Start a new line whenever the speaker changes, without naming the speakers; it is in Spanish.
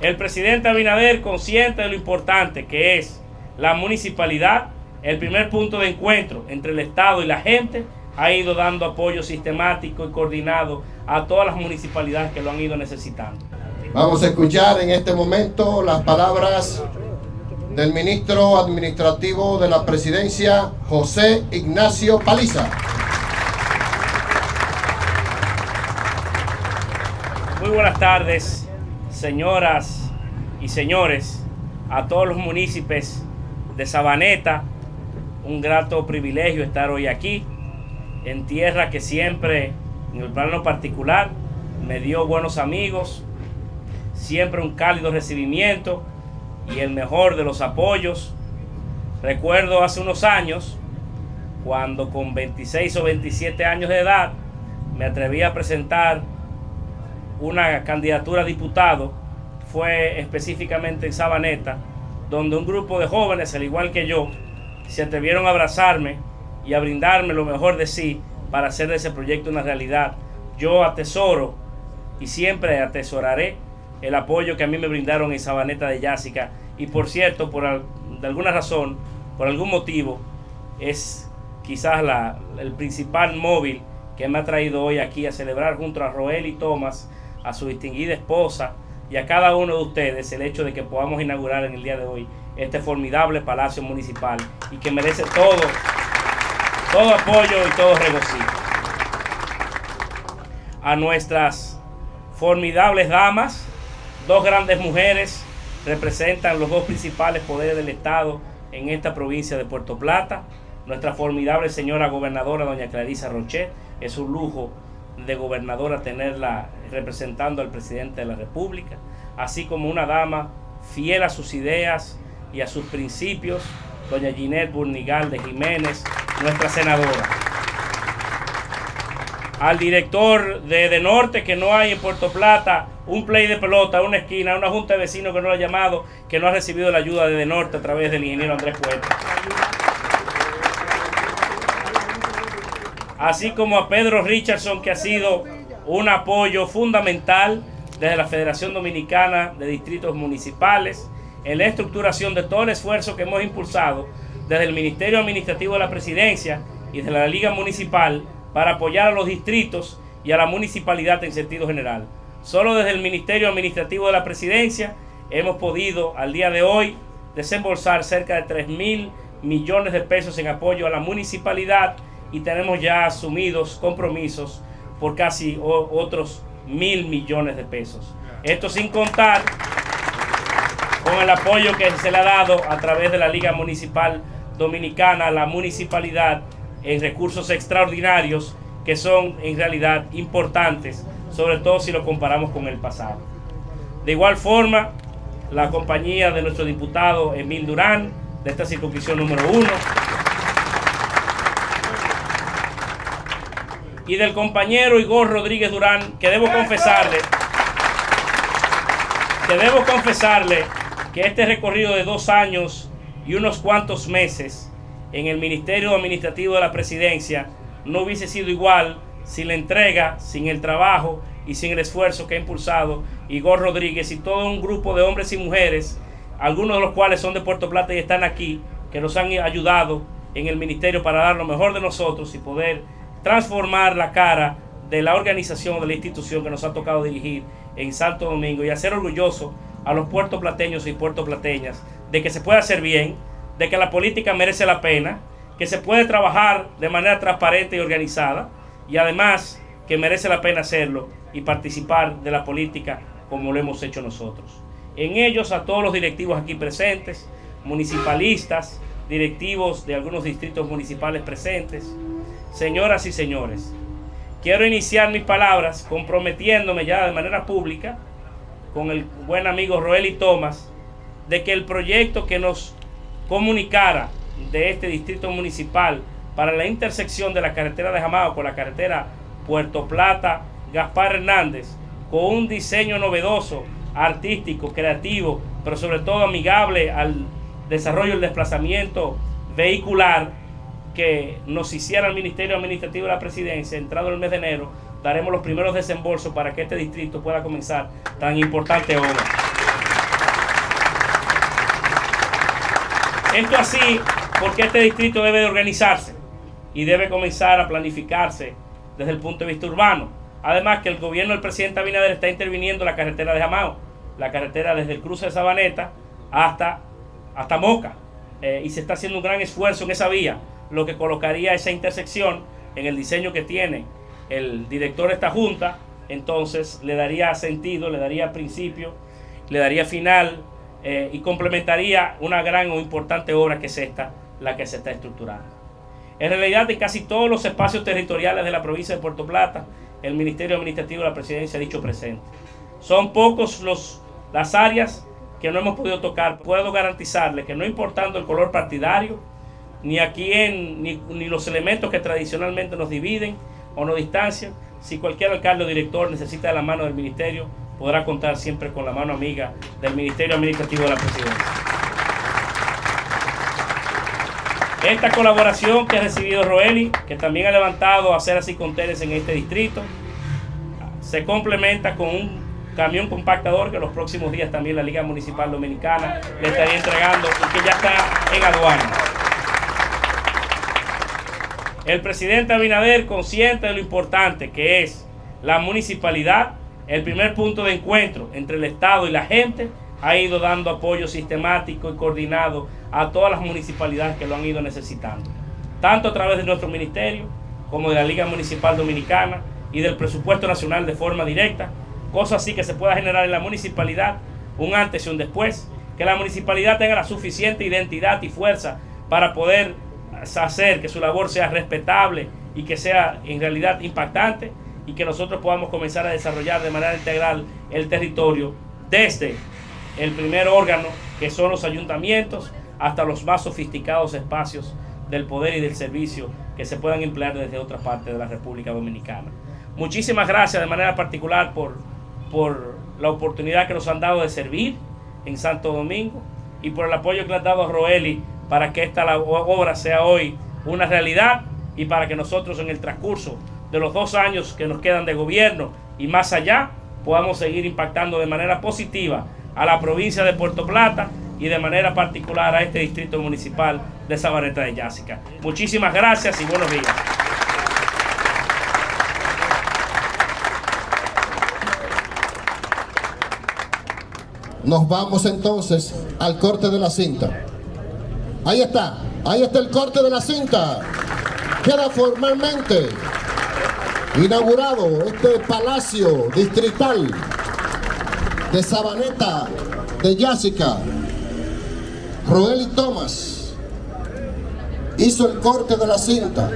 El presidente Abinader, consciente de lo importante que es la municipalidad, el primer punto de encuentro entre el Estado y la gente, ha ido dando apoyo sistemático y coordinado a todas las municipalidades que lo han ido necesitando.
Vamos a escuchar en este momento las palabras del ministro administrativo de la presidencia, José Ignacio Paliza.
Muy buenas tardes, señoras y señores, a todos los municipios de Sabaneta. Un grato privilegio estar hoy aquí, en tierra que siempre, en el plano particular, me dio buenos amigos, siempre un cálido recibimiento y el mejor de los apoyos. Recuerdo hace unos años, cuando con 26 o 27 años de edad me atreví a presentar una candidatura a diputado, fue específicamente en Sabaneta, donde un grupo de jóvenes, al igual que yo, se atrevieron a abrazarme y a brindarme lo mejor de sí para hacer de ese proyecto una realidad. Yo atesoro y siempre atesoraré el apoyo que a mí me brindaron en Sabaneta de Yásica. Y por cierto, por de alguna razón, por algún motivo, es quizás la, el principal móvil que me ha traído hoy aquí a celebrar junto a Roel y Tomás, a su distinguida esposa y a cada uno de ustedes el hecho de que podamos inaugurar en el día de hoy este formidable palacio municipal y que merece todo, todo apoyo y todo regocijo. A nuestras formidables damas, Dos grandes mujeres representan los dos principales poderes del Estado en esta provincia de Puerto Plata. Nuestra formidable señora gobernadora, doña Clarisa Rochet, es un lujo de gobernadora tenerla representando al presidente de la República, así como una dama fiel a sus ideas y a sus principios, doña Ginette Burnigal de Jiménez, nuestra senadora. Al director de, de Norte, que no hay en Puerto Plata, un play de pelota, una esquina, una junta de vecinos que no lo ha llamado, que no ha recibido la ayuda de, Norte a través del ingeniero Andrés Puerto. Así como a Pedro Richardson, que ha sido un apoyo fundamental desde la Federación Dominicana de Distritos Municipales en la estructuración de todo el esfuerzo que hemos impulsado desde el Ministerio Administrativo de la Presidencia y desde la Liga Municipal para apoyar a los distritos y a la municipalidad en sentido general. Solo desde el Ministerio Administrativo de la Presidencia hemos podido al día de hoy desembolsar cerca de 3 mil millones de pesos en apoyo a la municipalidad y tenemos ya asumidos compromisos por casi otros mil millones de pesos. Esto sin contar con el apoyo que se le ha dado a través de la Liga Municipal Dominicana a la municipalidad en recursos extraordinarios que son en realidad importantes sobre todo si lo comparamos con el pasado. De igual forma, la compañía de nuestro diputado Emil Durán, de esta circunscripción número uno, y del compañero Igor Rodríguez Durán, que debo confesarle, que debo confesarle que este recorrido de dos años y unos cuantos meses en el Ministerio Administrativo de la Presidencia no hubiese sido igual sin la entrega, sin el trabajo y sin el esfuerzo que ha impulsado Igor Rodríguez y todo un grupo de hombres y mujeres, algunos de los cuales son de Puerto Plata y están aquí, que nos han ayudado en el ministerio para dar lo mejor de nosotros y poder transformar la cara de la organización, de la institución que nos ha tocado dirigir en Santo Domingo y hacer orgulloso a los puertoplateños y puertoplateñas de que se puede hacer bien, de que la política merece la pena, que se puede trabajar de manera transparente y organizada y además que merece la pena hacerlo y participar de la política como lo hemos hecho nosotros. En ellos a todos los directivos aquí presentes, municipalistas, directivos de algunos distritos municipales presentes, señoras y señores, quiero iniciar mis palabras comprometiéndome ya de manera pública con el buen amigo Roel Tomás de que el proyecto que nos comunicara de este distrito municipal para la intersección de la carretera de Jamao con la carretera Puerto Plata, Gaspar Hernández, con un diseño novedoso, artístico, creativo, pero sobre todo amigable al desarrollo del desplazamiento vehicular que nos hiciera el Ministerio Administrativo de la Presidencia, entrado el mes de enero, daremos los primeros desembolsos para que este distrito pueda comenzar tan importante obra. Esto así porque este distrito debe de organizarse y debe comenzar a planificarse desde el punto de vista urbano. Además que el gobierno del presidente Abinader está interviniendo en la carretera de Jamao, la carretera desde el cruce de Sabaneta hasta, hasta Moca. Eh, y se está haciendo un gran esfuerzo en esa vía lo que colocaría esa intersección en el diseño que tiene el director de esta junta, entonces le daría sentido, le daría principio, le daría final eh, y complementaría una gran o importante obra que es esta, la que se está estructurando. En realidad, en casi todos los espacios territoriales de la provincia de Puerto Plata, el Ministerio Administrativo de la Presidencia ha dicho presente. Son pocos los, las áreas que no hemos podido tocar. Puedo garantizarle que no importando el color partidario, ni a quién, ni, ni los elementos que tradicionalmente nos dividen o nos distancian, si cualquier alcalde o director necesita de la mano del ministerio, podrá contar siempre con la mano amiga del Ministerio Administrativo de la Presidencia. Esta colaboración que ha recibido Roeli, que también ha levantado a hacer así contenes en este distrito, se complementa con un camión compactador que los próximos días también la Liga Municipal Dominicana le estaría entregando y que ya está en aduana. El presidente Abinader, consciente de lo importante que es la municipalidad, el primer punto de encuentro entre el Estado y la gente, ha ido dando apoyo sistemático y coordinado a todas las municipalidades que lo han ido necesitando, tanto a través de nuestro ministerio como de la Liga Municipal Dominicana y del presupuesto nacional de forma directa, cosa así que se pueda generar en la municipalidad un antes y un después, que la municipalidad tenga la suficiente identidad y fuerza para poder hacer que su labor sea respetable y que sea en realidad impactante y que nosotros podamos comenzar a desarrollar de manera integral el territorio desde el primer órgano que son los ayuntamientos hasta los más sofisticados espacios del poder y del servicio que se puedan emplear desde otra parte de la República Dominicana. Muchísimas gracias de manera particular por, por la oportunidad que nos han dado de servir en Santo Domingo y por el apoyo que le han dado a Roeli para que esta obra sea hoy una realidad y para que nosotros en el transcurso de los dos años que nos quedan de gobierno y más allá podamos seguir impactando de manera positiva a la provincia de Puerto Plata y de manera particular a este distrito municipal de Sabaneta de Yásica. Muchísimas gracias y buenos días.
Nos vamos entonces al corte de la cinta. Ahí está, ahí está el corte de la cinta. Queda formalmente inaugurado este palacio distrital de Sabaneta de Yásica. Roel y Thomas hizo el corte de la cinta